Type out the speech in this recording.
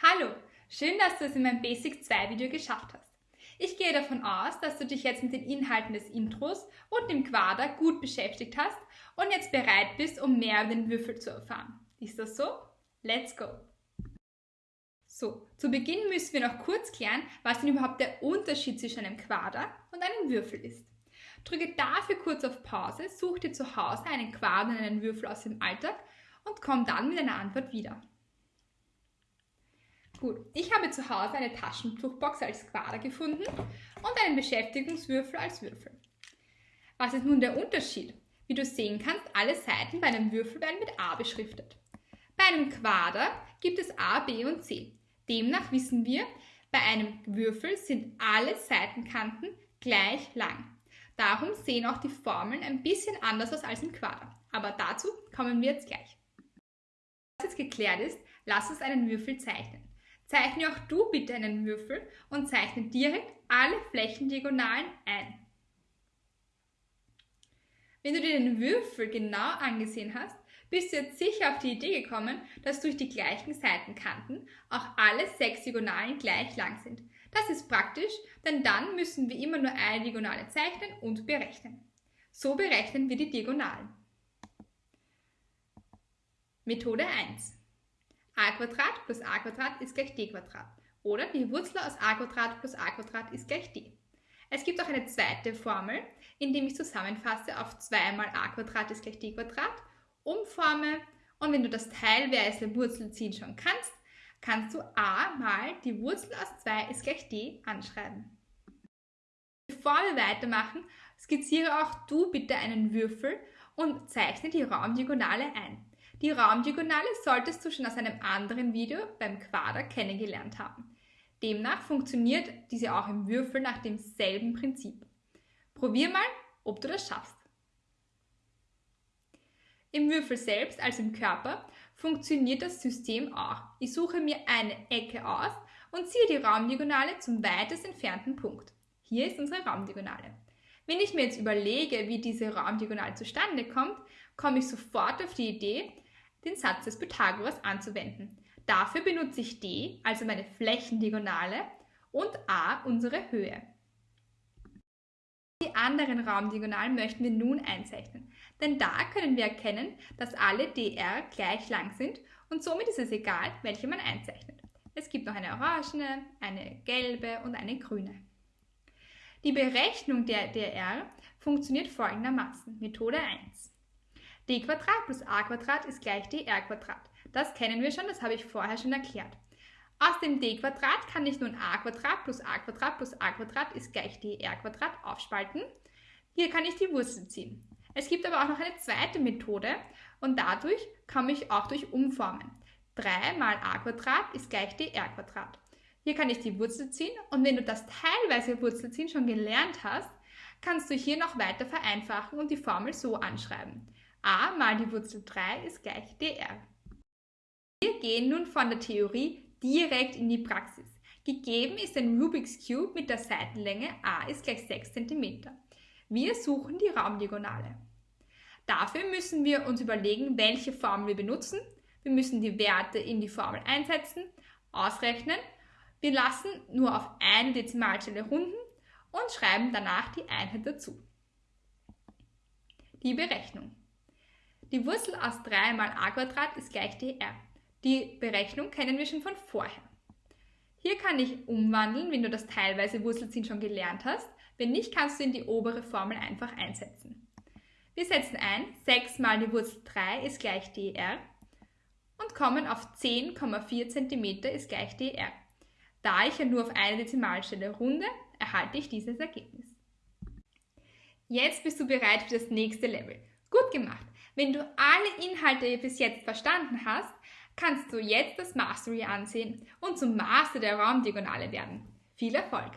Hallo, schön, dass du es in meinem Basic 2 Video geschafft hast. Ich gehe davon aus, dass du dich jetzt mit den Inhalten des Intros und dem Quader gut beschäftigt hast und jetzt bereit bist, um mehr über den Würfel zu erfahren. Ist das so? Let's go! So, zu Beginn müssen wir noch kurz klären, was denn überhaupt der Unterschied zwischen einem Quader und einem Würfel ist. Drücke dafür kurz auf Pause, such dir zu Hause einen Quader und einen Würfel aus dem Alltag und komm dann mit einer Antwort wieder. Gut, ich habe zu Hause eine Taschentuchbox als Quader gefunden und einen Beschäftigungswürfel als Würfel. Was ist nun der Unterschied? Wie du sehen kannst, alle Seiten bei einem Würfel werden mit A beschriftet. Bei einem Quader gibt es A, B und C. Demnach wissen wir, bei einem Würfel sind alle Seitenkanten gleich lang. Darum sehen auch die Formeln ein bisschen anders aus als im Quader. Aber dazu kommen wir jetzt gleich. Was jetzt geklärt ist, lass uns einen Würfel zeichnen. Zeichne auch du bitte einen Würfel und zeichne direkt alle Flächendiagonalen ein. Wenn du dir den Würfel genau angesehen hast, bist du jetzt sicher auf die Idee gekommen, dass durch die gleichen Seitenkanten auch alle sechs Diagonalen gleich lang sind. Das ist praktisch, denn dann müssen wir immer nur eine Diagonale zeichnen und berechnen. So berechnen wir die Diagonalen. Methode 1 a plus a ist gleich d Oder die Wurzel aus a plus a ist gleich d. Es gibt auch eine zweite Formel, indem ich zusammenfasse auf 2 mal a ist gleich d umforme und wenn du das teilweise Wurzelziehen schon kannst, kannst du a mal die Wurzel aus 2 ist gleich d anschreiben. Bevor wir weitermachen, skizziere auch du bitte einen Würfel und zeichne die Raumdiagonale ein. Die Raumdiagonale solltest du schon aus einem anderen Video beim Quader kennengelernt haben. Demnach funktioniert diese auch im Würfel nach demselben Prinzip. Probier mal, ob du das schaffst. Im Würfel selbst, also im Körper, funktioniert das System auch. Ich suche mir eine Ecke aus und ziehe die Raumdiagonale zum weitest entfernten Punkt. Hier ist unsere Raumdiagonale. Wenn ich mir jetzt überlege, wie diese Raumdiagonale zustande kommt, komme ich sofort auf die Idee, den Satz des Pythagoras anzuwenden. Dafür benutze ich d, also meine Flächendiagonale, und a, unsere Höhe. Die anderen Raumdiagonalen möchten wir nun einzeichnen, denn da können wir erkennen, dass alle dr gleich lang sind und somit ist es egal, welche man einzeichnet. Es gibt noch eine orangene, eine gelbe und eine grüne. Die Berechnung der dr funktioniert folgendermaßen. Methode 1 d plus a ist gleich dr Das kennen wir schon, das habe ich vorher schon erklärt. Aus dem d kann ich nun a plus a plus a ist gleich dr aufspalten. Hier kann ich die Wurzel ziehen. Es gibt aber auch noch eine zweite Methode und dadurch komme ich auch durch Umformen. 3 mal a ist gleich dr Hier kann ich die Wurzel ziehen und wenn du das teilweise Wurzelziehen schon gelernt hast, kannst du hier noch weiter vereinfachen und die Formel so anschreiben a mal die Wurzel 3 ist gleich dr. Wir gehen nun von der Theorie direkt in die Praxis. Gegeben ist ein Rubik's Cube mit der Seitenlänge a ist gleich 6 cm. Wir suchen die Raumdiagonale. Dafür müssen wir uns überlegen, welche Formel wir benutzen. Wir müssen die Werte in die Formel einsetzen, ausrechnen. Wir lassen nur auf eine Dezimalstelle runden und schreiben danach die Einheit dazu. Die Berechnung. Die Wurzel aus 3 mal a ist gleich dr. Die Berechnung kennen wir schon von vorher. Hier kann ich umwandeln, wenn du das teilweise Wurzelziehen schon gelernt hast. Wenn nicht, kannst du in die obere Formel einfach einsetzen. Wir setzen ein, 6 mal die Wurzel 3 ist gleich dr und kommen auf 10,4 cm ist gleich dr. Da ich ja nur auf eine Dezimalstelle runde, erhalte ich dieses Ergebnis. Jetzt bist du bereit für das nächste Level. Gut gemacht! Wenn du alle Inhalte bis jetzt verstanden hast, kannst du jetzt das Mastery ansehen und zum Master der Raumdiagonale werden. Viel Erfolg!